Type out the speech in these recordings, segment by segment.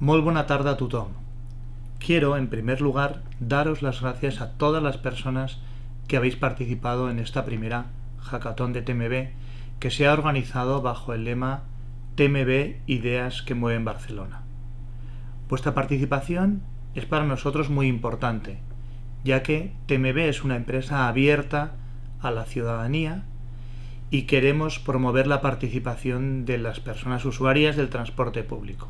Muy buena tarde a tothom. Quiero, en primer lugar, daros las gracias a todas las personas que habéis participado en esta primera hackathon de TMB que se ha organizado bajo el lema TMB Ideas que mueven Barcelona. Vuestra participación es para nosotros muy importante, ya que TMB es una empresa abierta a la ciudadanía y queremos promover la participación de las personas usuarias del transporte público.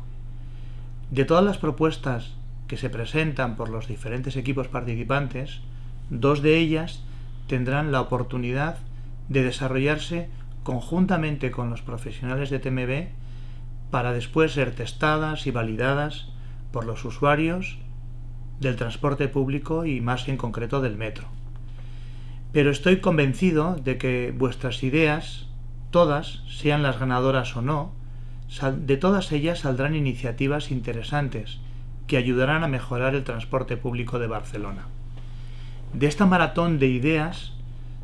De todas las propuestas que se presentan por los diferentes equipos participantes, dos de ellas tendrán la oportunidad de desarrollarse conjuntamente con los profesionales de TMB para después ser testadas y validadas por los usuarios del transporte público y más en concreto del metro. Pero estoy convencido de que vuestras ideas, todas, sean las ganadoras o no, de todas ellas saldrán iniciativas interesantes que ayudarán a mejorar el transporte público de Barcelona. De esta maratón de ideas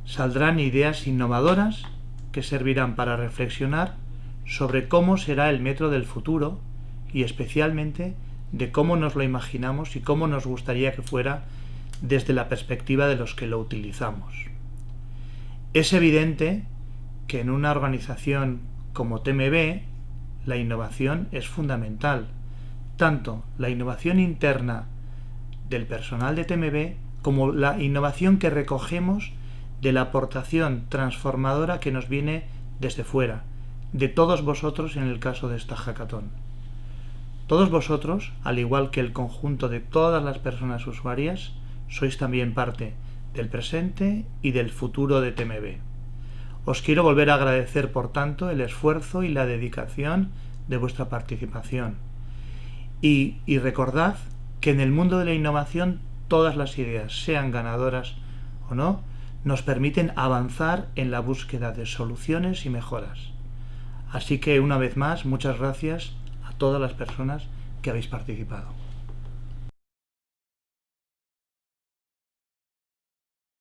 saldrán ideas innovadoras que servirán para reflexionar sobre cómo será el metro del futuro y especialmente de cómo nos lo imaginamos y cómo nos gustaría que fuera desde la perspectiva de los que lo utilizamos. Es evidente que en una organización como TMB la innovación es fundamental, tanto la innovación interna del personal de TMB como la innovación que recogemos de la aportación transformadora que nos viene desde fuera, de todos vosotros en el caso de esta hackathon. Todos vosotros, al igual que el conjunto de todas las personas usuarias, sois también parte del presente y del futuro de TMB. Os quiero volver a agradecer, por tanto, el esfuerzo y la dedicación de vuestra participación. Y, recordad que en el mundo de la innovación todas las ideas, sean ganadoras o no, nos permiten avanzar en la búsqueda de soluciones y mejoras. Así que una vez más, muchas gracias a todas las personas que habéis participado.